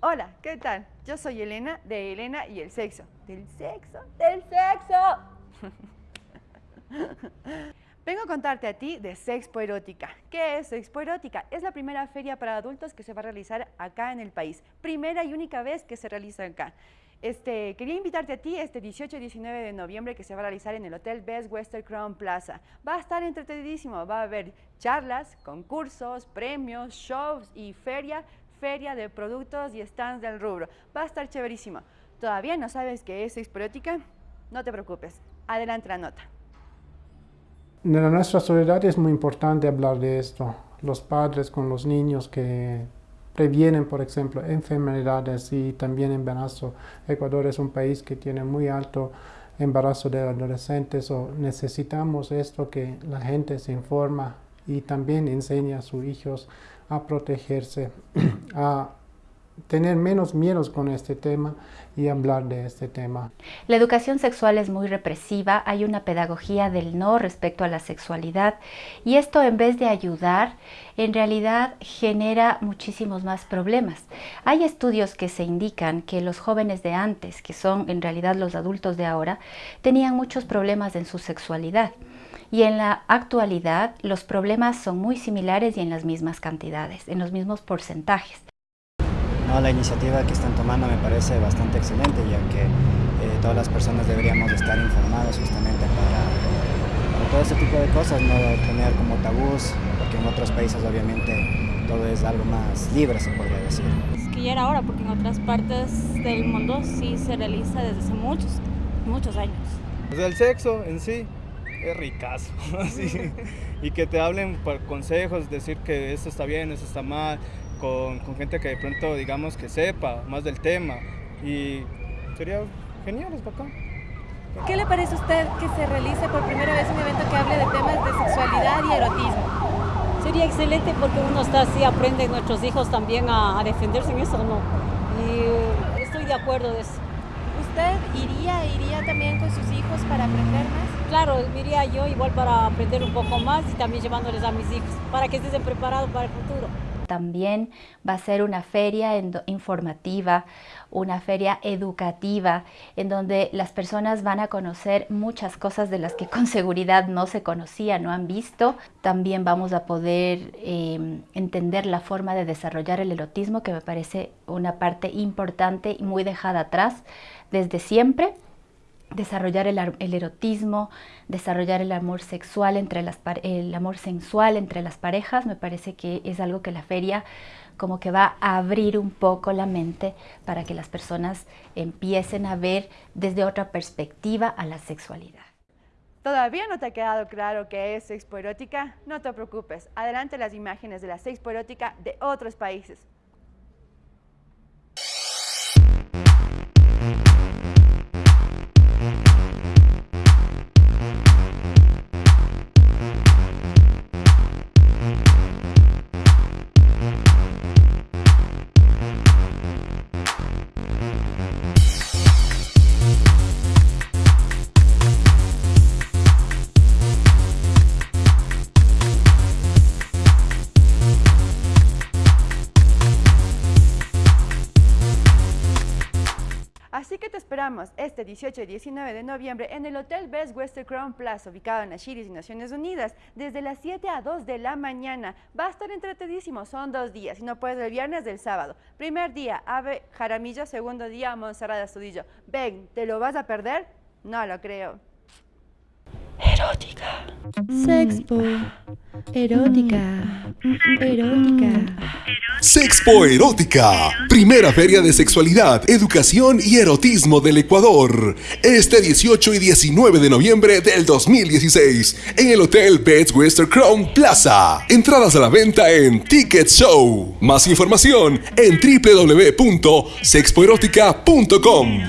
Hola, ¿qué tal? Yo soy Elena de Elena y el sexo. ¿Del sexo? ¡Del sexo! Vengo a contarte a ti de Sexpo Erótica. ¿Qué es Sexpo Erótica? Es la primera feria para adultos que se va a realizar acá en el país. Primera y única vez que se realiza acá. Este, quería invitarte a ti este 18 y 19 de noviembre que se va a realizar en el Hotel Best Western Crown Plaza. Va a estar entretenidísimo, va a haber charlas, concursos, premios, shows y feria feria de productos y stands del rubro. Va a estar chéverísimo. ¿Todavía no sabes qué es Exporótica? No te preocupes. Adelante la nota. En nuestra sociedad es muy importante hablar de esto. Los padres con los niños que previenen, por ejemplo, enfermedades y también embarazo. Ecuador es un país que tiene muy alto embarazo de adolescentes o necesitamos esto que la gente se informa y también enseña a sus hijos a protegerse, a tener menos miedos con este tema y hablar de este tema. La educación sexual es muy represiva, hay una pedagogía del no respecto a la sexualidad y esto en vez de ayudar, en realidad genera muchísimos más problemas. Hay estudios que se indican que los jóvenes de antes, que son en realidad los adultos de ahora, tenían muchos problemas en su sexualidad y en la actualidad los problemas son muy similares y en las mismas cantidades, en los mismos porcentajes. No, la iniciativa que están tomando me parece bastante excelente, ya que eh, todas las personas deberíamos estar informadas justamente para, todo este tipo de cosas, no tener como tabús, porque en otros países obviamente todo es algo más libre, se podría decir. Es que ya era hora, porque en otras partes del mundo sí se realiza desde hace muchos, muchos años. Desde el sexo en sí, es ricazo, y que te hablen por consejos, decir que esto está bien, esto está mal, con, gente que de pronto digamos que sepa más del tema y sería genial, es bacán. ¿Qué le parece a usted que se realice por primera vez un evento que hable de temas de sexualidad y erotismo? Sería excelente porque uno está así, aprende nuestros hijos también a, defenderse en eso, ¿no? Y estoy de acuerdo de eso. ¿Usted iría, iría también con sus hijos para aprender más? Claro, iría yo igual para aprender un poco más y también llevándoles a mis hijos, para que estén preparados para el futuro. También va a ser una feria informativa, una feria educativa, en donde las personas van a conocer muchas cosas de las que con seguridad no se conocían, no han visto. También vamos a poder em, entender la forma de desarrollar el erotismo, que me parece una parte importante y muy dejada atrás desde siempre desarrollar el, erotismo, desarrollar el amor sexual entre las el amor sensual entre las parejas, me parece que es algo que la feria como que va a abrir un poco la mente para que las personas empiecen a ver desde otra perspectiva a la sexualidad. ¿Todavía no te ha quedado claro qué es Sexpo Erótica? No te preocupes, adelante las imágenes de la Sexpo Erótica de otros países. Así que te esperamos este 18 y 19 de noviembre en el Hotel Best Western Crown Plaza, ubicado en Ashiris y Naciones Unidas, desde las 7 a 2 de la mañana. Va a estar entretenidísimo, son dos días, y no puedes el viernes del sábado. Primer día, Ave Jaramillo, segundo día, Monserrat Astudillo. Ven, ¿te lo vas a perder? No lo creo. Erótica. Sexpo. Erótica. Erótica. Sexpo Erótica, primera feria de sexualidad, educación y erotismo del Ecuador. Este 18 y 19 de noviembre del 2016 en el Hotel Beds Western Crown Plaza. Entradas a la venta en Ticket Show. Más información en www.sexpoerótica.com.